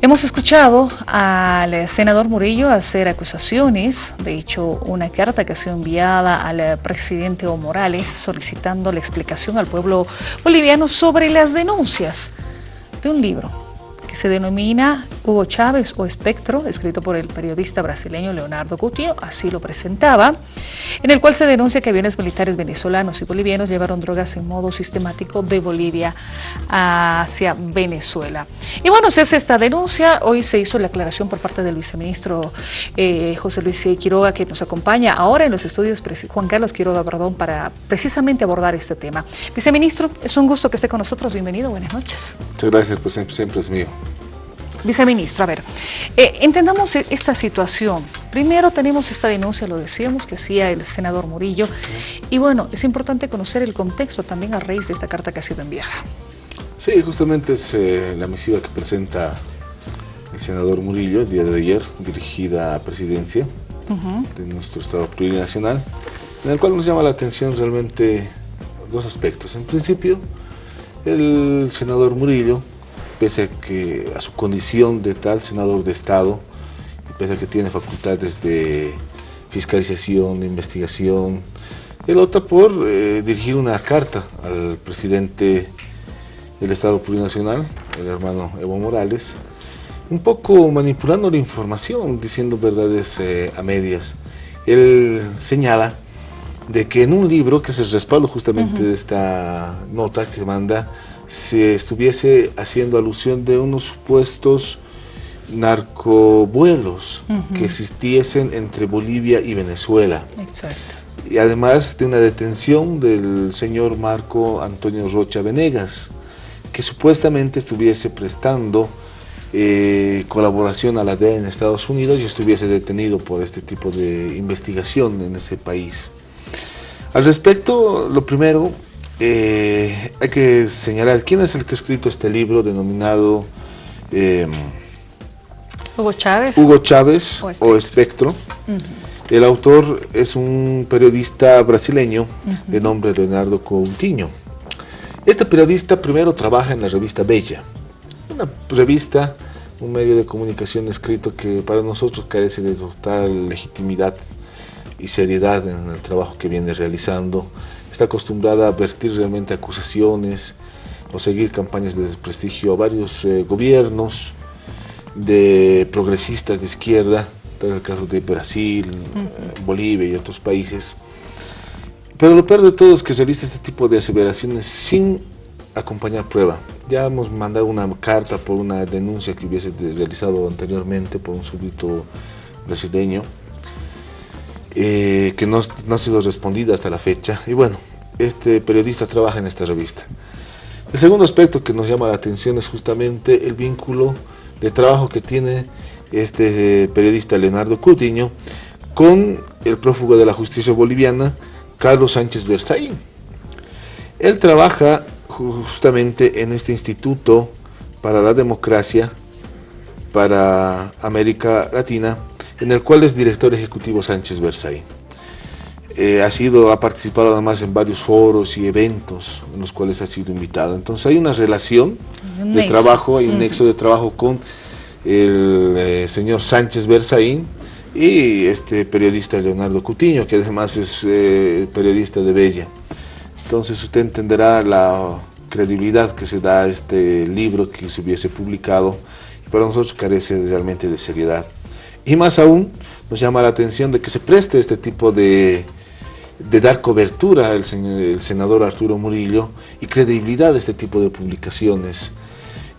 Hemos escuchado al senador Murillo hacer acusaciones, de hecho una carta que ha sido enviada al presidente Evo Morales solicitando la explicación al pueblo boliviano sobre las denuncias de un libro que se denomina Hugo Chávez o Espectro, escrito por el periodista brasileño Leonardo Coutinho, así lo presentaba, en el cual se denuncia que aviones militares venezolanos y bolivianos llevaron drogas en modo sistemático de Bolivia hacia Venezuela. Y bueno, se hace esta denuncia, hoy se hizo la aclaración por parte del viceministro eh, José Luis Quiroga, que nos acompaña ahora en los estudios, Juan Carlos Quiroga, perdón, para precisamente abordar este tema. Viceministro, es un gusto que esté con nosotros, bienvenido, buenas noches. Muchas gracias, pues siempre es mío. Viceministro, a ver, eh, entendamos e-, esta situación. Primero tenemos esta denuncia, lo decíamos, que hacía el senador Murillo, y bueno, es importante conocer el contexto también a raíz de esta carta que ha sido enviada. Sí, justamente es eh, la misiva que presenta el senador Murillo el día de ayer, dirigida a presidencia de nuestro Estado plurinacional, en el cual nos llama la atención realmente dos aspectos. En principio, el senador Murillo pese a, que, a su condición de tal senador de Estado, pese a que tiene facultades de fiscalización, de investigación, él opta por eh, dirigir una carta al presidente del Estado Plurinacional, el hermano Evo Morales, un poco manipulando la información, diciendo verdades eh, a medias. Él señala de que en un libro, que es el respaldo justamente de esta nota que manda, se estuviese haciendo alusión de unos supuestos narcovuelos que existiesen entre Bolivia y Venezuela. Exacto. Y además de una detención del señor Marco Antonio Rocha Venegas, que supuestamente estuviese prestando eh, colaboración a la DEA en Estados Unidos y estuviese detenido por este tipo de investigación en ese país. Al respecto, lo primero eh, hay que señalar quién es el que ha escrito este libro denominado em, Hugo Chávez, Hugo Chávez o Espectro. El autor es un periodista brasileño de nombre Leonardo Coutinho. Este periodista primero trabaja en la revista Bella, una revista, un medio de comunicación escrito que para nosotros carece de total legitimidad y seriedad en el trabajo que viene realizando está acostumbrada a vertir realmente acusaciones o seguir campañas de desprestigio a varios eh, gobiernos de progresistas de izquierda, en el caso de Brasil, Bolivia y otros países. Pero lo peor de todo es que realiza este tipo de aseveraciones sin acompañar prueba. Ya hemos mandado una carta por una denuncia que hubiese realizado anteriormente por un súbdito brasileño, eh, que no, no, ha sido respondida hasta la fecha. Y bueno, este periodista trabaja en esta revista. El segundo aspecto que nos llama la atención es justamente el vínculo de trabajo que tiene este eh, periodista Leonardo Coutinho con el prófugo de la justicia boliviana, Carlos Sánchez Versaín. Él trabaja justamente en este Instituto para la Democracia para América Latina, en el cual es director ejecutivo Sánchez Versaín. Eh, ha sido, ha participado además en varios foros y eventos en los cuales ha sido invitado. Entonces hay una relación de trabajo, hay un nexo de trabajo con el eh, señor Sánchez Berzaín y este periodista Leonardo Cutiño, que además es eh, periodista de Bella. Entonces usted entenderá la credibilidad que se da a este libro que se hubiese publicado y para nosotros carece realmente de seriedad. Y más aún nos llama la atención de que se preste este tipo de dar cobertura al el senador Arturo Murillo y credibilidad a este tipo de publicaciones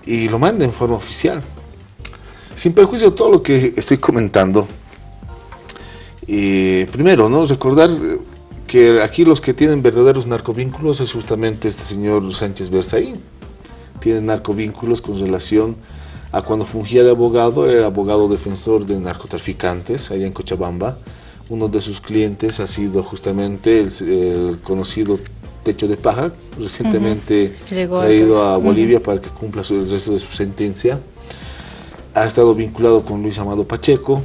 y lo manda en forma oficial. Sin perjuicio de todo lo que estoy comentando, y primero, ¿no? recordar que aquí los que tienen verdaderos narcovínculos es justamente este señor Sánchez Berzaín. Tiene narcovínculos con relación a cuando fungía de abogado, era abogado defensor de narcotraficantes allá en Cochabamba, uno de sus clientes ha sido justamente el, conocido Techo de Paja, recientemente traído a Bolivia para que cumpla el resto de su sentencia. Ha estado vinculado con Luis Amado Pacheco,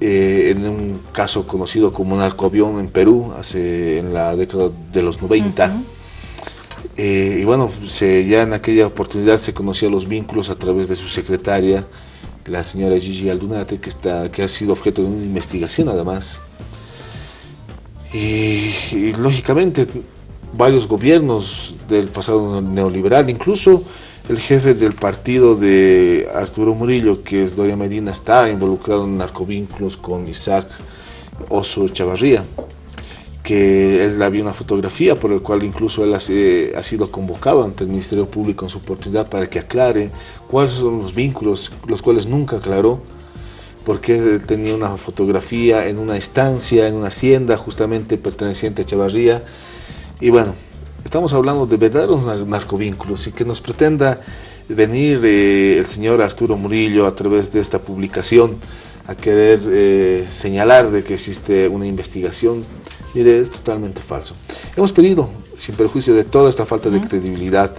eh, en un caso conocido como narcoavión en Perú, hace, en la década de los 90. Eh, y bueno, ya en aquella oportunidad se conocía los vínculos a través de su secretaria, la señora Gigi Aldunate, que, está, que ha sido objeto de una investigación además. Y, lógicamente varios gobiernos del pasado neoliberal, incluso el jefe del partido de Arturo Murillo, que es Doria Medina, está involucrado en narcovínculos con Isaac Oso Chavarría que él había una fotografía por el cual incluso él ha, sido convocado ante el Ministerio Público en su oportunidad para que aclare cuáles son los vínculos, los cuales nunca aclaró, porque él tenía una fotografía en una estancia, en una hacienda justamente perteneciente a Chavarría, y bueno, estamos hablando de verdaderos narcovínculos y que nos pretenda venir eh, el señor Arturo Murillo a través de esta publicación a querer eh, señalar de que existe una investigación Mire, es totalmente falso. Hemos pedido, sin perjuicio de toda esta falta de credibilidad,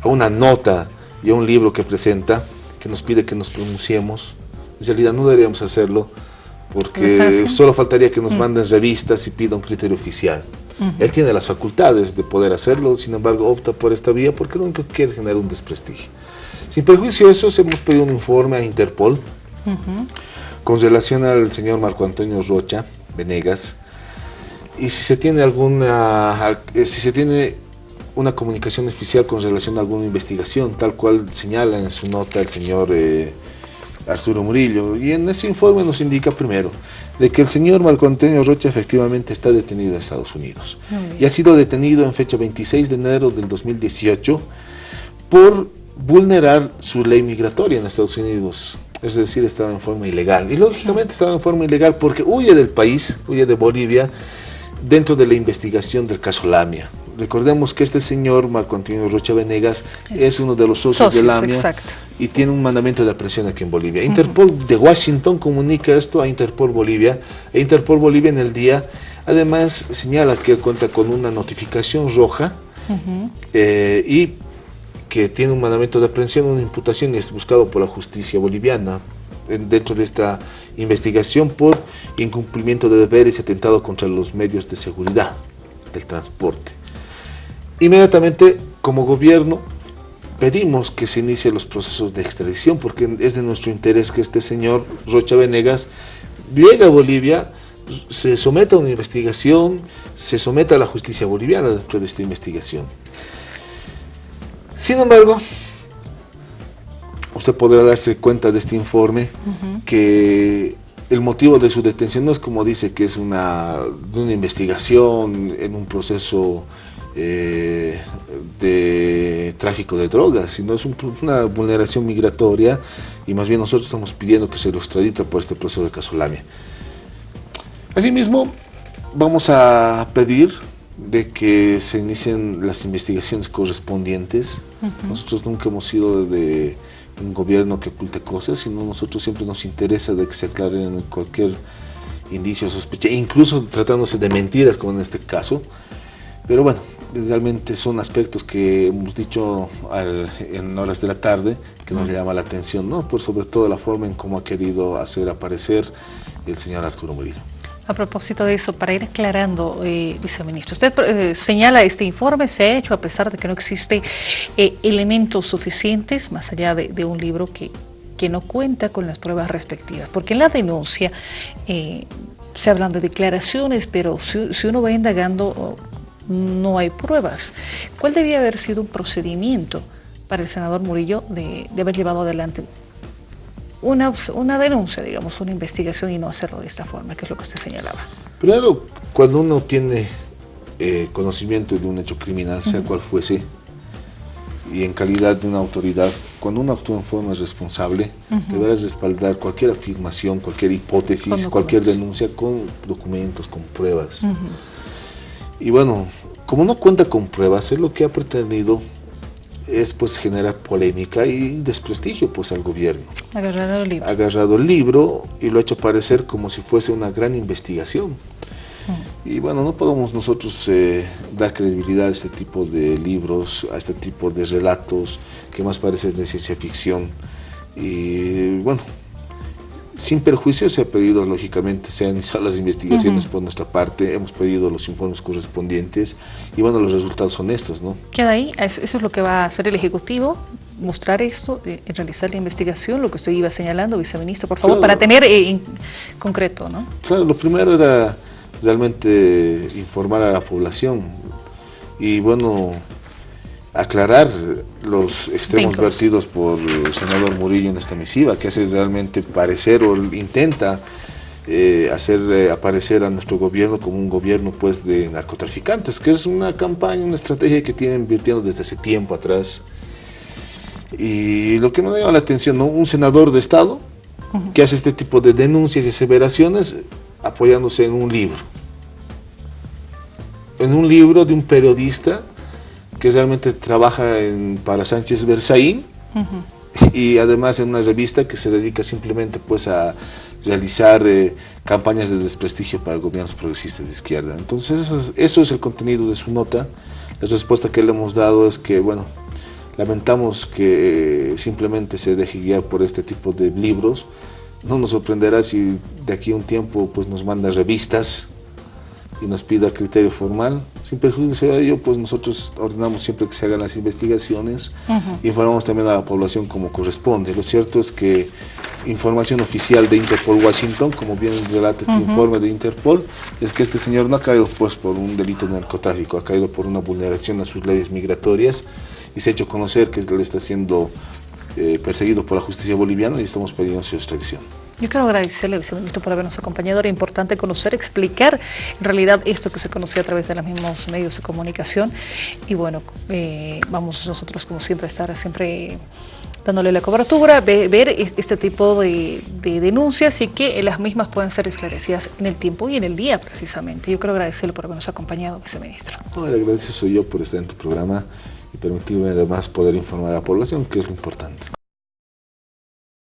a una nota y a un libro que presenta, que nos pide que nos pronunciemos. En realidad no deberíamos hacerlo, porque solo faltaría que nos mm. manden revistas y pida un criterio oficial. Él tiene las facultades de poder hacerlo, sin embargo opta por esta vía porque lo único que quiere es generar un desprestigio. Sin perjuicio de eso, hemos pedido un informe a Interpol con relación al señor Marco Antonio Rocha Venegas, y si se tiene alguna eh, si se tiene una comunicación oficial con relación a alguna investigación, tal cual señala en su nota el señor eh, Arturo Murillo. Y en ese informe nos indica primero de que el señor Marco Antonio Rocha efectivamente está detenido en Estados Unidos. Y ha sido detenido en fecha 26 de enero del 2018 por vulnerar su ley migratoria en Estados Unidos. Es decir, estaba en forma ilegal. Y lógicamente estaba en forma ilegal porque huye del país, huye de Bolivia, dentro de la investigación del caso Lamia. Recordemos que este señor, Marco Antonio Rocha Venegas, es, uno de los socios, de Lamia y tiene un mandamiento de aprehensión aquí en Bolivia. Interpol de Washington comunica esto a Interpol Bolivia, e Interpol Bolivia en el día, además señala que cuenta con una notificación roja eh, y que tiene un mandamiento de aprehensión, una imputación y es buscado por la justicia boliviana dentro de esta investigación por incumplimiento de deberes y atentado contra los medios de seguridad del transporte. Inmediatamente, como gobierno, pedimos que se inicien los procesos de extradición porque es de nuestro interés que este señor Rocha Venegas llegue a Bolivia, se someta a una investigación, se someta a la justicia boliviana dentro de esta investigación. Sin embargo, usted podrá darse cuenta de este informe que el motivo de su detención no es como dice que es una, una investigación en un proceso eh, de tráfico de drogas, sino es una vulneración migratoria y más bien nosotros estamos pidiendo que se lo extradite por este proceso de Casolamia. Asimismo, vamos a pedir de que se inicien las investigaciones correspondientes. Nosotros nunca hemos sido de un gobierno que oculte cosas, sino nosotros siempre nos interesa de que se aclaren cualquier indicio, sospecha, incluso tratándose de mentiras como en este caso. Pero bueno, realmente son aspectos que hemos dicho en horas de la tarde que nos llama la atención, ¿no? Por sobre todo la forma en cómo ha querido hacer aparecer el señor Arturo Murillo. A propósito de eso, para ir aclarando, eh, viceministro, usted eh, señala este informe se ha hecho a pesar de que no existen eh, elementos suficientes, más allá de, un libro que, que, no cuenta con las pruebas respectivas, porque en la denuncia se hablan de declaraciones, pero si, uno va indagando no hay pruebas. ¿Cuál debía haber sido un procedimiento para el senador Murillo de haber llevado adelante una, una denuncia, digamos, una investigación y no hacerlo de esta forma, que es lo que usted señalaba. Primero, cuando uno tiene eh, conocimiento de un hecho criminal, sea cual fuese, y en calidad de una autoridad, cuando uno actúa en forma responsable, deberá respaldar cualquier afirmación, cualquier hipótesis, cualquier denuncia con documentos, con pruebas. Y bueno, como no cuenta con pruebas, es lo que ha pretendido es pues generar polémica y desprestigio pues al gobierno. Agarrado el libro. Agarrado el libro y lo ha hecho parecer como si fuese una gran investigación. Mm. Y bueno, no podemos nosotros eh, dar credibilidad a este tipo de libros, a este tipo de relatos que más parecen de ciencia ficción. Y bueno, sin perjuicio se ha pedido, lógicamente, se han iniciado las investigaciones por nuestra parte, hemos pedido los informes correspondientes y bueno, los resultados son estos, ¿no? Queda ahí, eso es lo que va a hacer el Ejecutivo, mostrar esto, eh, realizar la investigación, lo que usted iba señalando, viceministro, por favor, para tener eh, en concreto, ¿no? Claro, lo primero era realmente informar a la población y bueno, aclarar los extremos vertidos por el senador Murillo en esta misiva, que hace realmente parecer o intenta eh, hacer eh, aparecer a nuestro gobierno como un gobierno pues de narcotraficantes, que es una campaña, una estrategia que tienen invirtiendo desde hace tiempo atrás. Y lo que me llama la atención, ¿no? un senador de Estado que hace este tipo de denuncias y aseveraciones apoyándose en un libro. En un libro de un periodista que realmente trabaja en, para Sánchez Berzaín y además en una revista que se dedica simplemente pues a realizar eh, campañas de desprestigio para gobiernos progresistas de izquierda. Entonces eso es, eso es el contenido de su nota. La respuesta que le hemos dado es que, bueno, lamentamos que simplemente se deje guiar por este tipo de libros. No nos sorprenderá si de aquí a un tiempo pues nos manda revistas y nos pida criterio formal. Sin perjuicio de ello, pues nosotros ordenamos siempre que se hagan las investigaciones, informamos también a la población como corresponde. Lo cierto es que información oficial de Interpol Washington, como bien relata este informe de Interpol, es que este señor no ha caído pues por un delito de narcotráfico, ha caído por una vulneración a sus leyes migratorias y se ha hecho conocer que él está siendo eh, perseguido por la justicia boliviana y estamos pidiendo su extracción. Yo quiero agradecerle, viceministro, por habernos acompañado. Era importante conocer, explicar en realidad esto que se conocía a través de los mismos medios de comunicación. Y bueno, eh, vamos nosotros, como siempre, a estar siempre dándole la cobertura, ver este tipo de, denuncias y que las mismas puedan ser esclarecidas en el tiempo y en el día, precisamente. Yo quiero agradecerle por habernos acompañado, viceministro. No, agradecido soy yo por estar en tu programa y permitirme además poder informar a la población, que es lo importante.